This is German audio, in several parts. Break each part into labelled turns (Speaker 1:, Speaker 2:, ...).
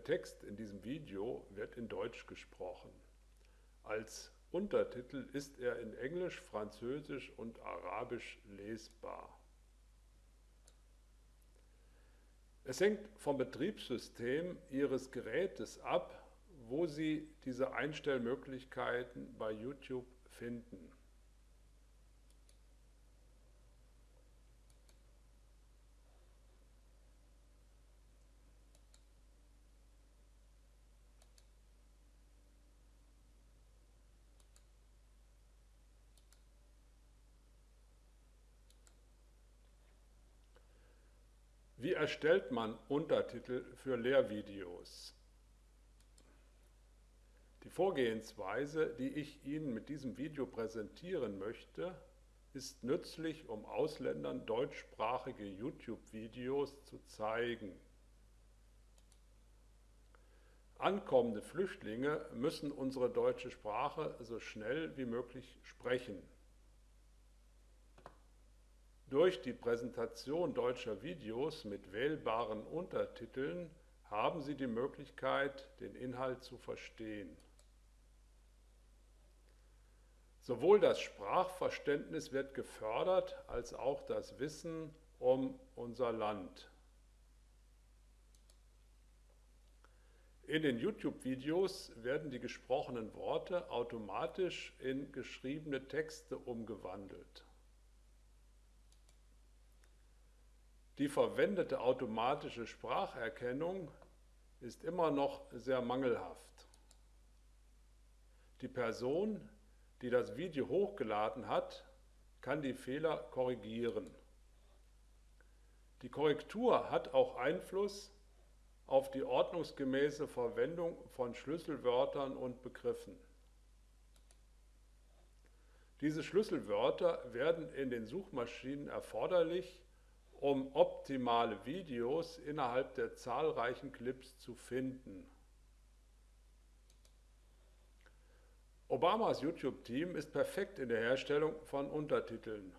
Speaker 1: Text in diesem Video wird in Deutsch gesprochen. Als Untertitel ist er in Englisch, Französisch und Arabisch lesbar. Es hängt vom Betriebssystem Ihres Gerätes ab, wo Sie diese Einstellmöglichkeiten bei YouTube finden. Wie erstellt man Untertitel für Lehrvideos? Die Vorgehensweise, die ich Ihnen mit diesem Video präsentieren möchte, ist nützlich, um Ausländern deutschsprachige YouTube-Videos zu zeigen. Ankommende Flüchtlinge müssen unsere deutsche Sprache so schnell wie möglich sprechen. Durch die Präsentation deutscher Videos mit wählbaren Untertiteln haben Sie die Möglichkeit, den Inhalt zu verstehen. Sowohl das Sprachverständnis wird gefördert, als auch das Wissen um unser Land. In den YouTube-Videos werden die gesprochenen Worte automatisch in geschriebene Texte umgewandelt. Die verwendete automatische Spracherkennung ist immer noch sehr mangelhaft. Die Person, die das Video hochgeladen hat, kann die Fehler korrigieren. Die Korrektur hat auch Einfluss auf die ordnungsgemäße Verwendung von Schlüsselwörtern und Begriffen. Diese Schlüsselwörter werden in den Suchmaschinen erforderlich, um optimale Videos innerhalb der zahlreichen Clips zu finden. Obamas YouTube-Team ist perfekt in der Herstellung von Untertiteln.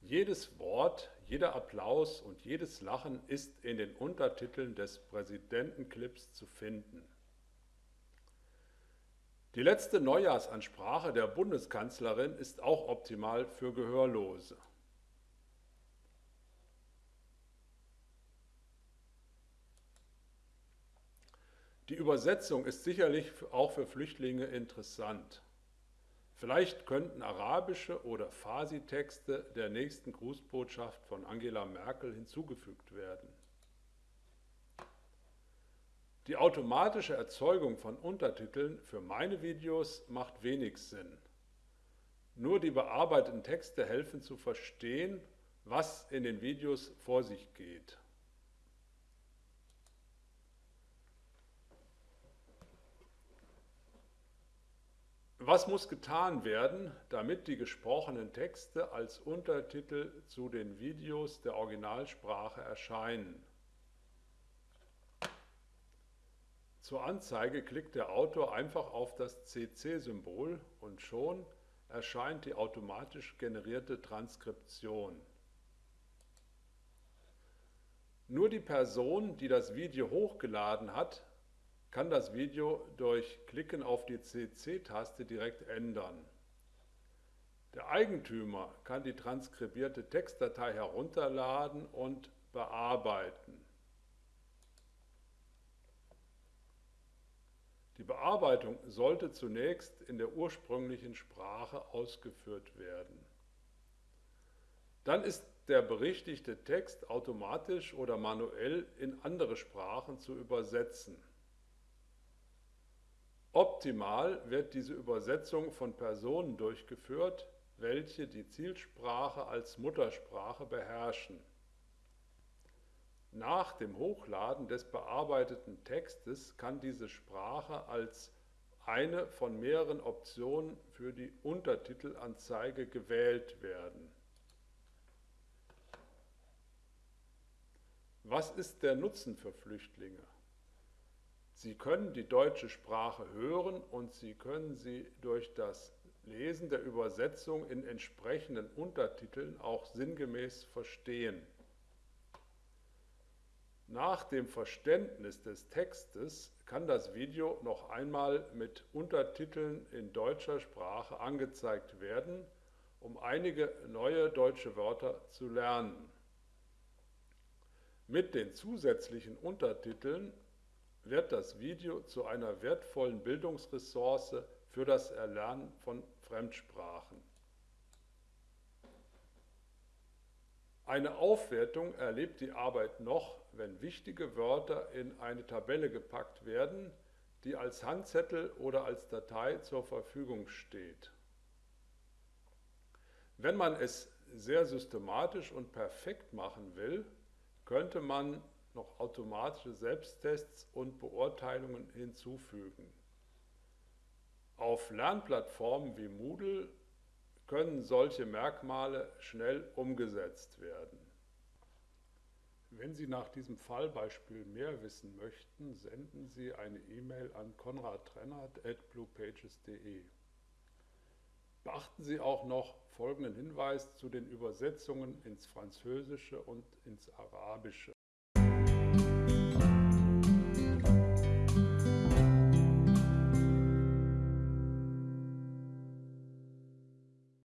Speaker 1: Jedes Wort, jeder Applaus und jedes Lachen ist in den Untertiteln des Präsidentenclips zu finden. Die letzte Neujahrsansprache der Bundeskanzlerin ist auch optimal für Gehörlose. Die Übersetzung ist sicherlich auch für Flüchtlinge interessant. Vielleicht könnten arabische oder Farsi-Texte der nächsten Grußbotschaft von Angela Merkel hinzugefügt werden. Die automatische Erzeugung von Untertiteln für meine Videos macht wenig Sinn. Nur die bearbeiteten Texte helfen zu verstehen, was in den Videos vor sich geht. Was muss getan werden, damit die gesprochenen Texte als Untertitel zu den Videos der Originalsprache erscheinen? Zur Anzeige klickt der Autor einfach auf das CC-Symbol und schon erscheint die automatisch generierte Transkription. Nur die Person, die das Video hochgeladen hat, kann das Video durch Klicken auf die CC-Taste direkt ändern. Der Eigentümer kann die transkribierte Textdatei herunterladen und bearbeiten. Die Bearbeitung sollte zunächst in der ursprünglichen Sprache ausgeführt werden. Dann ist der berichtigte Text automatisch oder manuell in andere Sprachen zu übersetzen. Optimal wird diese Übersetzung von Personen durchgeführt, welche die Zielsprache als Muttersprache beherrschen. Nach dem Hochladen des bearbeiteten Textes kann diese Sprache als eine von mehreren Optionen für die Untertitelanzeige gewählt werden. Was ist der Nutzen für Flüchtlinge? Sie können die deutsche Sprache hören und Sie können sie durch das Lesen der Übersetzung in entsprechenden Untertiteln auch sinngemäß verstehen. Nach dem Verständnis des Textes kann das Video noch einmal mit Untertiteln in deutscher Sprache angezeigt werden, um einige neue deutsche Wörter zu lernen. Mit den zusätzlichen Untertiteln wird das Video zu einer wertvollen Bildungsressource für das Erlernen von Fremdsprachen. Eine Aufwertung erlebt die Arbeit noch, wenn wichtige Wörter in eine Tabelle gepackt werden, die als Handzettel oder als Datei zur Verfügung steht. Wenn man es sehr systematisch und perfekt machen will, könnte man noch automatische Selbsttests und Beurteilungen hinzufügen. Auf Lernplattformen wie Moodle können solche Merkmale schnell umgesetzt werden. Wenn Sie nach diesem Fallbeispiel mehr wissen möchten, senden Sie eine E-Mail an konradtrennert.bluepages.de. Beachten Sie auch noch folgenden Hinweis zu den Übersetzungen ins Französische und ins Arabische.